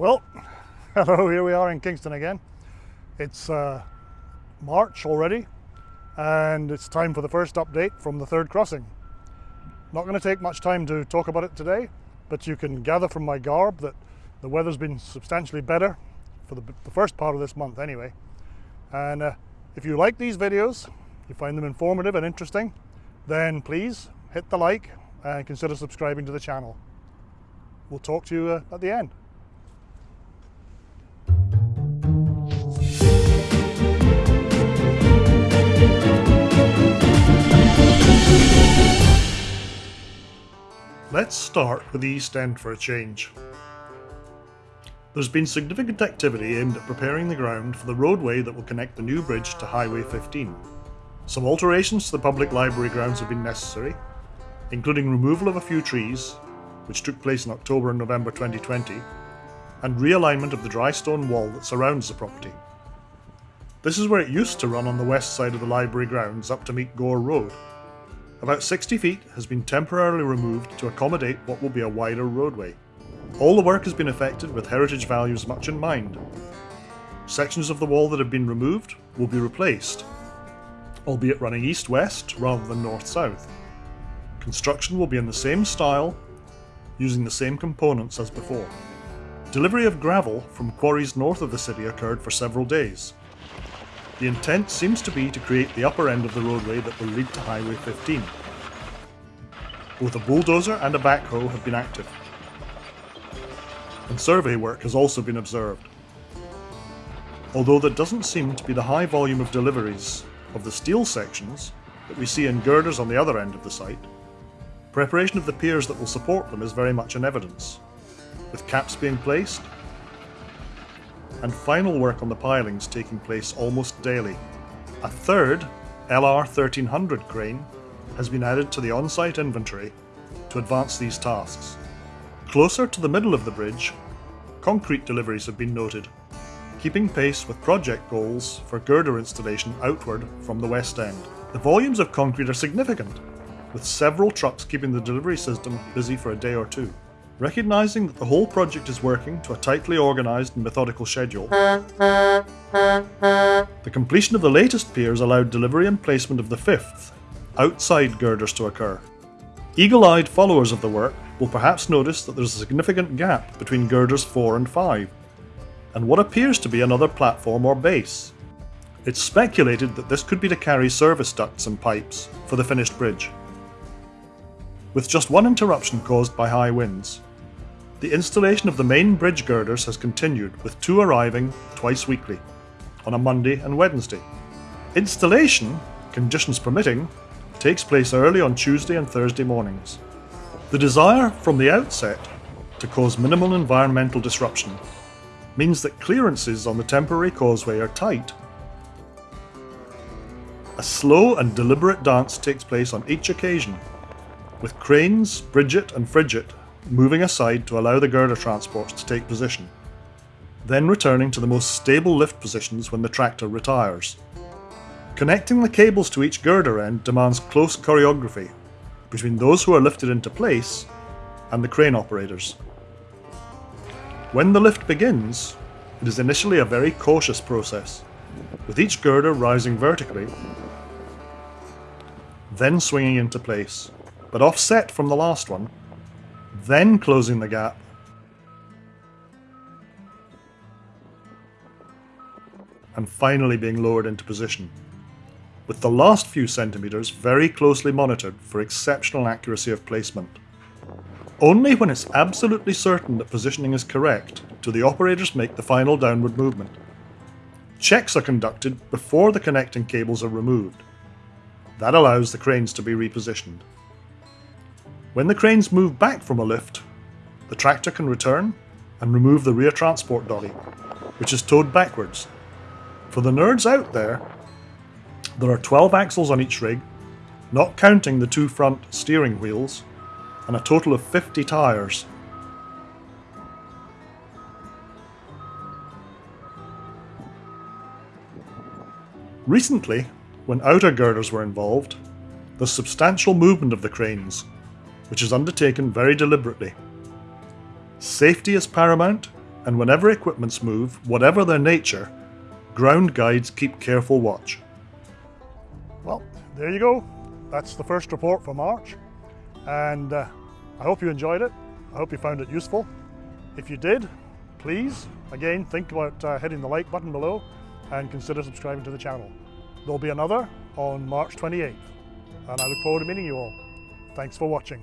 Well, hello, here we are in Kingston again. It's uh, March already, and it's time for the first update from the third crossing. Not going to take much time to talk about it today, but you can gather from my garb that the weather's been substantially better for the, the first part of this month anyway. And uh, if you like these videos, you find them informative and interesting, then please hit the like and consider subscribing to the channel. We'll talk to you uh, at the end. Let's start with the East End for a change. There's been significant activity aimed at preparing the ground for the roadway that will connect the new bridge to Highway 15. Some alterations to the public library grounds have been necessary, including removal of a few trees, which took place in October and November 2020, and realignment of the dry stone wall that surrounds the property. This is where it used to run on the west side of the library grounds up to meet Gore Road. About 60 feet has been temporarily removed to accommodate what will be a wider roadway. All the work has been effected with heritage values much in mind. Sections of the wall that have been removed will be replaced, albeit running east-west rather than north-south. Construction will be in the same style, using the same components as before. Delivery of gravel from quarries north of the city occurred for several days. The intent seems to be to create the upper end of the roadway that will lead to Highway 15. Both a bulldozer and a backhoe have been active. And survey work has also been observed. Although there doesn't seem to be the high volume of deliveries of the steel sections that we see in girders on the other end of the site, preparation of the piers that will support them is very much in evidence, with caps being placed and final work on the pilings taking place almost daily. A third LR 1300 crane has been added to the on-site inventory to advance these tasks. Closer to the middle of the bridge, concrete deliveries have been noted, keeping pace with project goals for girder installation outward from the west end. The volumes of concrete are significant, with several trucks keeping the delivery system busy for a day or two. Recognising that the whole project is working to a tightly organised and methodical schedule, the completion of the latest piers allowed delivery and placement of the fifth, outside girders to occur. Eagle-eyed followers of the work will perhaps notice that there's a significant gap between girders 4 and 5, and what appears to be another platform or base. It's speculated that this could be to carry service ducts and pipes for the finished bridge. With just one interruption caused by high winds, the installation of the main bridge girders has continued, with two arriving twice weekly, on a Monday and Wednesday. Installation, conditions permitting, takes place early on Tuesday and Thursday mornings. The desire from the outset to cause minimal environmental disruption means that clearances on the temporary causeway are tight. A slow and deliberate dance takes place on each occasion, with cranes, Bridget and Frigid moving aside to allow the girder transports to take position, then returning to the most stable lift positions when the tractor retires. Connecting the cables to each girder end demands close choreography between those who are lifted into place and the crane operators. When the lift begins, it is initially a very cautious process, with each girder rising vertically, then swinging into place, but offset from the last one then closing the gap. And finally being lowered into position, with the last few centimetres very closely monitored for exceptional accuracy of placement. Only when it's absolutely certain that positioning is correct do the operators make the final downward movement. Checks are conducted before the connecting cables are removed. That allows the cranes to be repositioned. When the cranes move back from a lift, the tractor can return and remove the rear transport dolly, which is towed backwards. For the nerds out there, there are 12 axles on each rig, not counting the two front steering wheels, and a total of 50 tyres. Recently, when outer girders were involved, there's substantial movement of the cranes, which is undertaken very deliberately. Safety is paramount, and whenever equipments move, whatever their nature, ground guides keep careful watch. Well, there you go. That's the first report for March. And uh, I hope you enjoyed it. I hope you found it useful. If you did, please, again, think about uh, hitting the like button below and consider subscribing to the channel. There'll be another on March 28th, and I look forward to meeting you all. Thanks for watching.